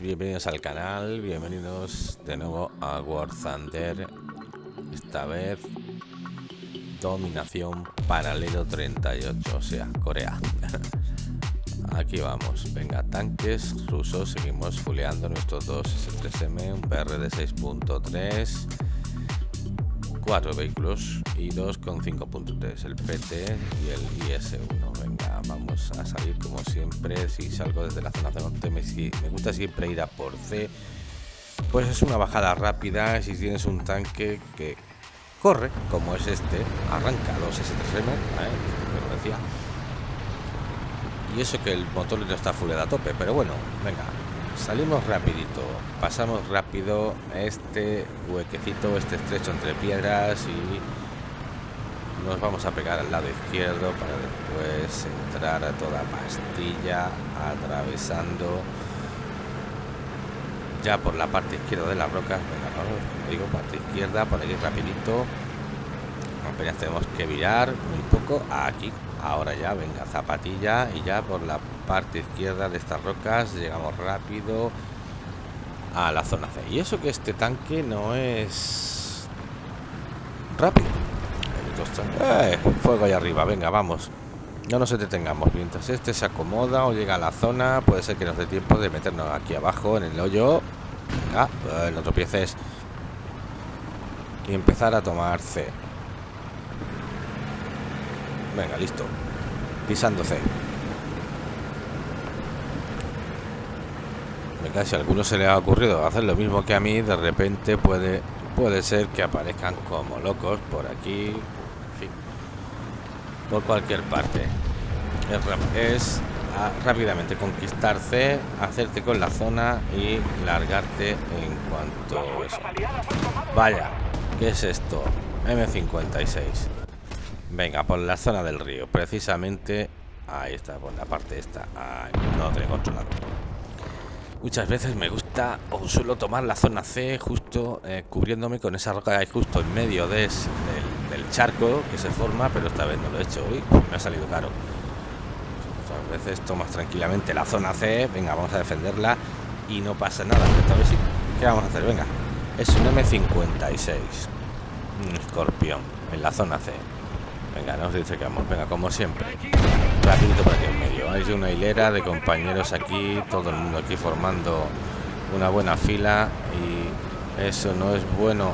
bienvenidos al canal, bienvenidos de nuevo a War Thunder. Esta vez dominación paralelo 38, o sea, Corea. Aquí vamos, venga, tanques rusos, seguimos fuleando nuestros dos S3M, un PR de 6.3, cuatro vehículos y dos con 5.3, el PT y el IS-1. Venga, a salir como siempre. Si salgo desde la zona de norte, me, me gusta siempre ir a por C. Pues es una bajada rápida. Si tienes un tanque que corre, como es este, arranca los S3M, ¿eh? Y eso que el motor no está full a tope, pero bueno, venga, salimos rapidito pasamos rápido este huequecito este estrecho entre piedras y nos vamos a pegar al lado izquierdo para después entrar a toda pastilla atravesando ya por la parte izquierda de las rocas. Venga vamos digo parte izquierda por aquí rapidito. Apenas tenemos que virar muy poco aquí ahora ya venga zapatilla y ya por la parte izquierda de estas rocas llegamos rápido a la zona C. Y eso que este tanque no es rápido eh, fuego ahí arriba venga vamos. No nos detengamos mientras este se acomoda o llega a la zona puede ser que nos dé tiempo de meternos aquí abajo en el hoyo. Venga eh, no tropieces. Y empezar a tomar C. Venga listo. Pisando C. Si a alguno se le ha ocurrido hacer lo mismo que a mí, de repente puede, puede ser que aparezcan como locos por aquí, por cualquier parte. Es, rápidamente conquistarse, hacerte con la zona y largarte en cuanto. Vaya, ¿qué es esto? M56. Venga, por la zona del río, precisamente ahí está, por la parte esta. no lo tengo controlado. Muchas veces me gusta o suelo tomar la zona C justo eh, cubriéndome con esa roca que hay justo en medio de del, charco que se forma, pero esta vez no lo he hecho. hoy me ha salido caro. Muchas veces tomas tranquilamente la zona C, venga, vamos a defenderla y no pasa nada. Esta vez sí, ¿qué vamos a hacer? Venga, es un M56, un escorpión en la zona C. Venga, nos dice que vamos, venga, como siempre. Rapidito por aquí en medio. Hay una hilera de compañeros aquí, todo el mundo aquí formando una buena fila y eso no es bueno.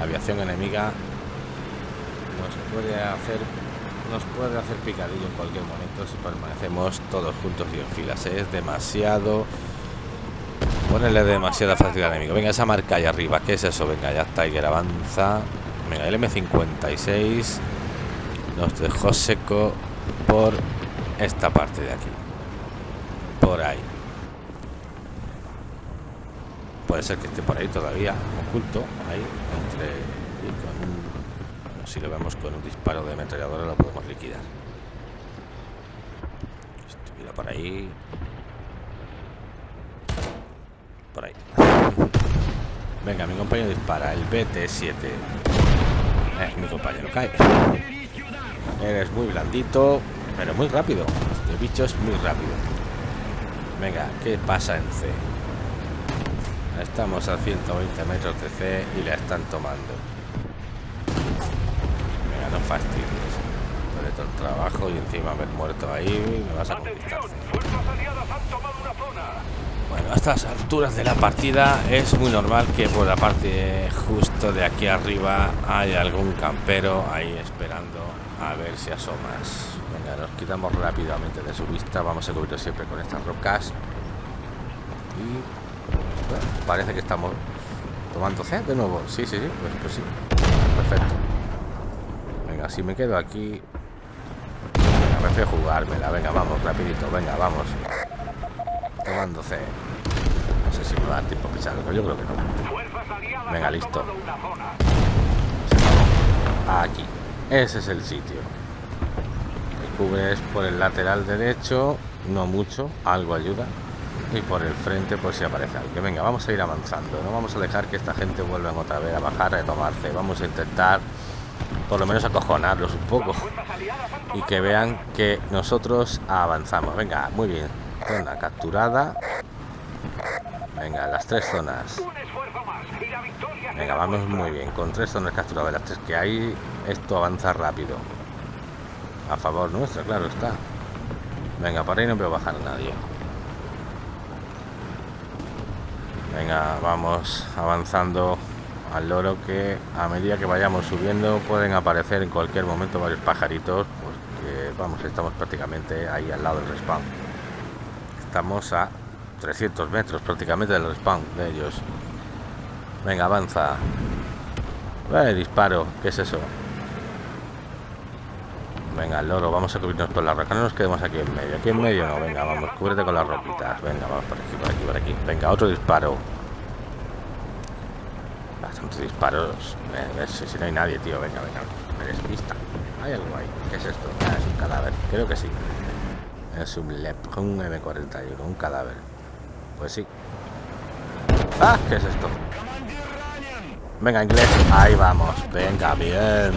Aviación enemiga nos puede hacer nos puede hacer picadillo en cualquier momento si permanecemos todos juntos y en filas. Es demasiado ponerle demasiada fácil al enemigo. Venga, esa marca ahí arriba, ¿qué es eso? Venga, ya Tiger avanza. Venga, el M56 nos dejó seco por esta parte de aquí por ahí puede ser que esté por ahí todavía oculto ahí entre si lo vemos con un disparo de ametralladora lo podemos liquidar estuviera por ahí por ahí venga mi compañero dispara el BT7 eh, mi compañero cae Eres muy blandito, pero muy rápido. Este bicho es muy rápido. Venga, ¿qué pasa en C? Estamos a 120 metros de C y la están tomando. Fastidies. Por todo el trabajo y encima haber muerto ahí me vas a. Bueno, a estas alturas de la partida es muy normal que por la parte justo de aquí arriba haya algún campero ahí esperando a ver si asomas. Venga, nos quitamos rápidamente de su vista. Vamos a cubrir siempre con estas rocas. Y parece que estamos tomando C de nuevo. Sí, sí, sí, pues, pues sí. Perfecto. Si me quedo aquí... Venga, prefiero jugármela. Venga, vamos, rapidito. Venga, vamos. Tomando C. No sé si me va a dar tiempo a pisarlo. Yo creo que no. Venga, listo. Aquí. Ese es el sitio. El cubres por el lateral derecho, no mucho, algo ayuda. Y por el frente, por si aparece algo. Venga, vamos a ir avanzando. No vamos a dejar que esta gente vuelva otra vez a bajar, a tomarse. Vamos a intentar, por lo menos, acojonarlos un poco. Y que vean que nosotros avanzamos. Venga, muy bien. Zona capturada. Venga, las tres zonas. Venga, vamos muy bien. Con tres zonas capturadas las tres que hay, esto avanza rápido. A favor nuestro, claro está. Venga, por ahí no veo bajar nadie. Venga, vamos avanzando al loro que a medida que vayamos subiendo pueden aparecer en cualquier momento varios pajaritos porque vamos, estamos prácticamente ahí al lado del respawn. Estamos a 300 metros prácticamente del respawn de ellos. Venga, avanza. Eh, disparo. ¿Qué es eso? Venga, loro, vamos a cubrirnos por la roca. No nos quedemos aquí en medio. Aquí en medio no, venga, vamos, cúbrete con las roquitas. Venga, vamos por aquí, por aquí, por aquí. Venga, otro disparo. Bastantes disparos. Si, no hay nadie, tío. Venga, venga. Me despista. Hay algo ahí. ¿Qué es esto? Ah, es un cadáver. Creo que sí. Es un LEP, un M41, un cadáver. Pues sí. ¡Ah! ¿Qué es esto? Venga, inglés. Ahí vamos. Venga, bien.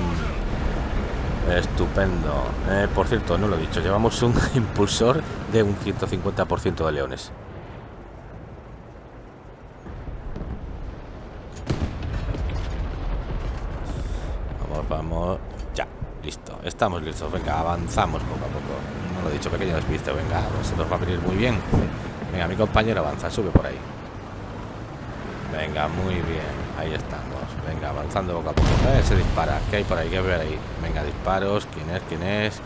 Estupendo. Eh, por cierto, no lo he dicho. Llevamos un impulsor de un 150% de leones. Vamos, vamos. Ya, listo. Estamos listos. Venga, avanzamos poco a poco. No lo he dicho, pequeño despiste. Venga, se nos va a venir muy bien. Venga, mi compañero avanza, sube por ahí. Venga, muy bien. Ahí estamos. Venga, avanzando poco a poco. Eh, se dispara. ¿Qué hay por ahí? ¿Qué ver ahí? Venga, disparos. ¿Quién es? ¿Quién es?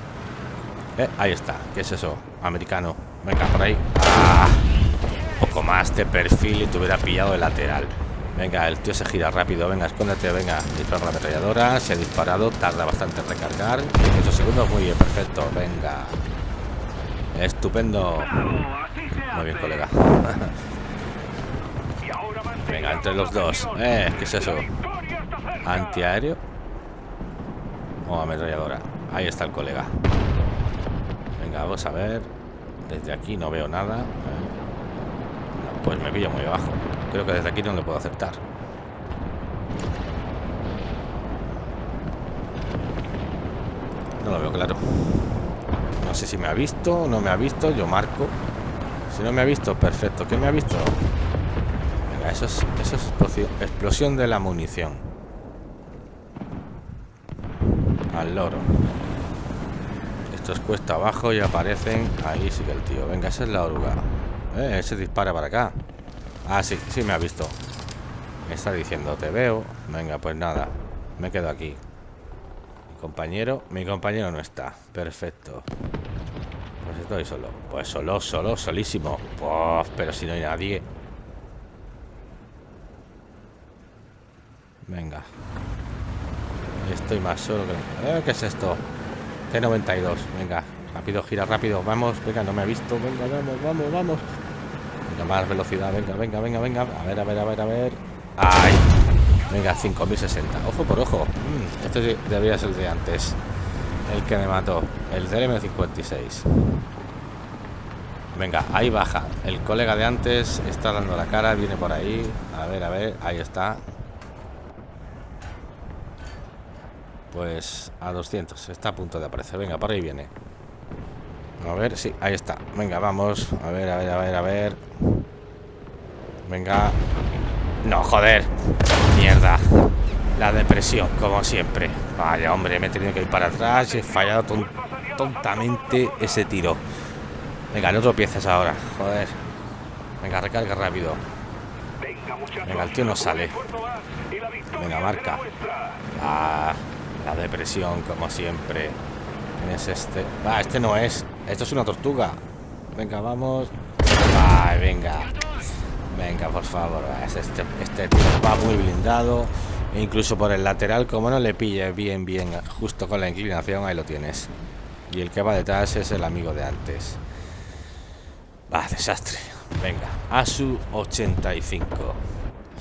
Eh, ahí está. ¿Qué es eso? Americano. Venga, por ahí. ¡Ah! poco más de perfil y te hubiera pillado de lateral. Venga, el tío se gira rápido. Venga, escóndete. Venga, dispara la ametralladora. Se ha disparado. Tarda bastante en recargar. 18 segundos. Muy bien, perfecto. Venga. Estupendo. Muy bien, colega. Venga, entre los dos. Eh, ¿qué es eso? ¿Antiaéreo? O ametralladora. Ahí está el colega. Venga, vamos a ver. Desde aquí no veo nada. Eh. pues me pillo muy abajo. Creo que desde aquí no le puedo aceptar. No lo veo claro. No sé si me ha visto o no me ha visto. Yo marco. Si no me ha visto, perfecto. ¿Qué me ha visto? Venga, eso es, eso es explosión de la munición. Al loro. Esto es cuesta abajo y aparecen... Ahí sigue el tío. Venga, esa es la oruga. Eh, ese dispara para acá. Ah, sí, sí me ha visto. Me está diciendo, te veo. Venga, pues nada. Me quedo aquí. Mi compañero... Mi compañero no está. Perfecto. Pues estoy solo. Pues solo, solo, solísimo. pero si no hay nadie. Venga. Estoy más solo que... Eh, ¿Qué es esto? T92. Venga. Rápido, gira rápido. Vamos. Venga, no me ha visto. Venga, vamos, vamos, vamos. Venga, más velocidad. Venga, venga, venga, venga. A ver, a ver, a ver, a ver. ¡Ay! Venga, 5060. Ojo por ojo. Mm, este debería ser el de antes. El que me mató. El DLM56. Venga, ahí baja. El colega de antes está dando la cara. Viene por ahí. A ver, a ver. Ahí está. Pues a 200. Está a punto de aparecer. Venga, por ahí viene. A ver, sí, ahí está. Venga, vamos. A ver, a ver, a ver, a ver. Venga. No, joder. Mierda. La depresión, como siempre. Vaya, hombre, me he tenido que ir para atrás he fallado tontamente ese tiro. Venga, no tropieces ahora. Joder. Venga, recarga rápido. Venga, el tío no sale. Venga, marca. Ah, la depresión, como siempre. ¿Quién es este? Ah, este no es. Esto es una tortuga. Venga, vamos. Ay, venga. Venga, por favor. Este, este va muy blindado. E incluso por el lateral, como no le pille bien, bien, justo con la inclinación, ahí lo tienes. Y el que va detrás es el amigo de antes. Va, desastre. Venga, a su 85.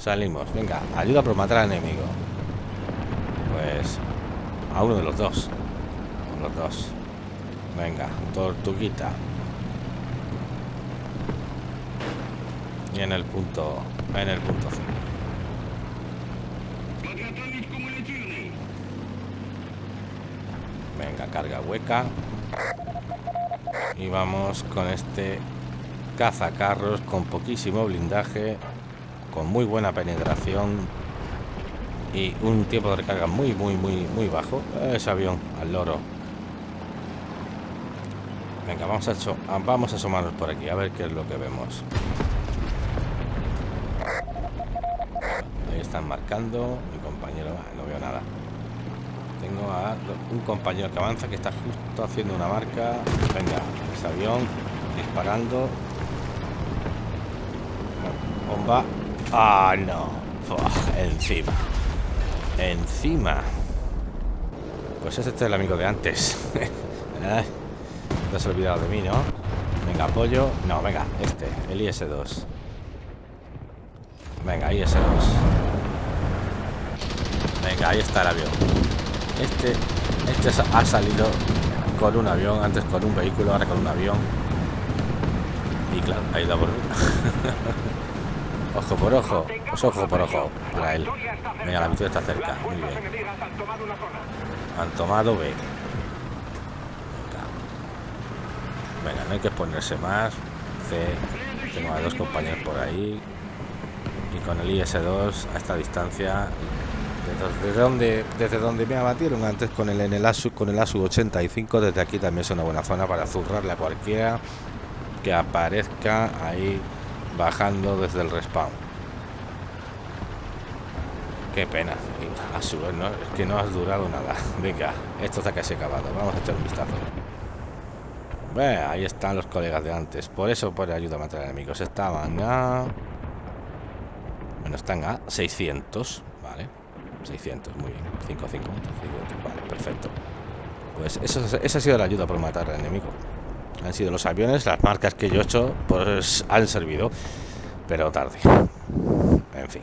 Salimos. Venga, ayuda a matar al enemigo. Pues a uno de los dos. Los dos. Venga, tortuguita. Y en el punto. En el punto 5. Venga, carga hueca. Y vamos con este cazacarros con poquísimo blindaje, con muy buena penetración y un tiempo de recarga muy, muy, muy, muy bajo. Ese avión al loro. Venga, vamos a, vamos asomarnos por aquí a ver qué es lo que vemos. Ahí están marcando. Mi compañero, no veo nada. Tengo a un compañero que avanza que está justo haciendo una marca. Venga, ese avión disparando. Bomba. Ah, no. encima. Encima. Pues este es el amigo de antes. Te has olvidado de mí, ¿no? Venga, apoyo. No, venga, este, el IS-2. Venga, IS-2. Venga, ahí está el avión. Este, este ha salido con un avión, antes con un vehículo, ahora con un avión. Y claro, ha ido por Ojo por ojo, pues ojo por ojo para él. Venga, la victoria está cerca. Muy bien. Han tomado B. Venga. Venga, no hay que ponerse más. C. Tengo a dos compañeros por ahí. Y con el IS-2 a esta distancia. Desde donde, desde donde me abatieron antes con el en el ASU, con el ASU 85, desde aquí también es una buena zona para zurrarle a cualquiera que aparezca ahí bajando desde el respawn. Qué pena. Es que no has durado nada. Venga, esto está casi acabado. Vamos a echar un vistazo. Ahí están los colegas de antes. Por eso por ayuda a matar enemigos. Estaban a... Bueno, están a 600. Vale. 600, muy bien. 5, 5, Vale, perfecto. Pues eso, esa ha sido la ayuda por matar al enemigo han sido los aviones, las marcas que yo he hecho, pues han servido, pero tarde. En fin.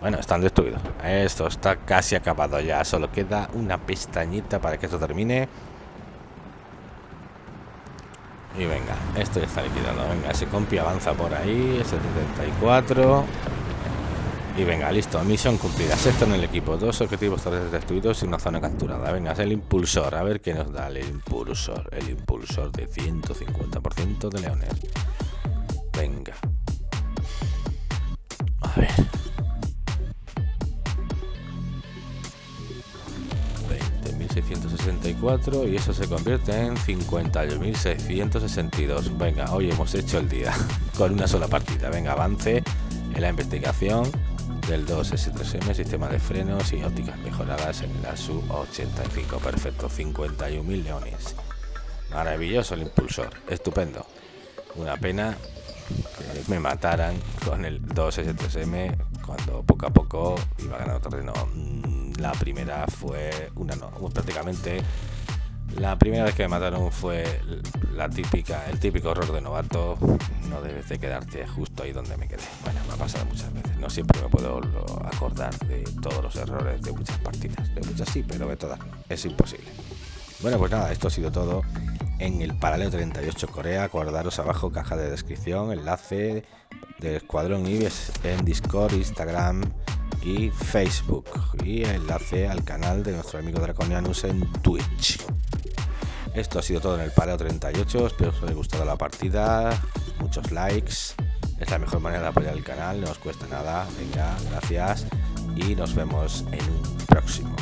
Bueno, están destruidos. Esto está casi acabado ya. Solo queda una pestañita para que esto termine. Y venga, esto ya está liquidado. Venga, ese compi avanza por ahí. 74. Y venga, listo, misión cumplida. Sexto en el equipo, dos objetivos terrestres destruidos y una zona capturada. Venga, es el impulsor. A ver qué nos da el impulsor. El impulsor de 150% de leones. Venga. A ver. 20.664 y eso se convierte en 51.662. Venga, hoy hemos hecho el día con una sola partida. Venga, avance en la investigación del 2S3M, sistema de frenos y ópticas mejoradas en la SU-85. Perfecto, 51.000 leones. Maravilloso el impulsor, estupendo. Una pena que me mataran con el 2S3M cuando poco a poco iba ganando terreno. Mm, la primera fue una no, prácticamente la primera vez que me mataron fue la típica, el típico error de novato. No debes de quedarte justo ahí donde me quedé. Bueno, me ha pasado muchas veces. No siempre me puedo acordar de todos los errores de muchas partidas. De muchas sí, pero de todas Es imposible. Bueno, pues nada, esto ha sido todo en el paralelo 38 Corea. Acordaros abajo caja de descripción, enlace del Escuadrón Ibis en Discord, Instagram y Facebook. Y enlace al canal de nuestro amigo Draconianus en Twitch. Esto ha sido todo en el Pareo 38. Espero que os haya gustado la partida. Muchos likes. Es la mejor manera de apoyar el canal. No os cuesta nada. Venga, gracias. Y nos vemos en un próximo.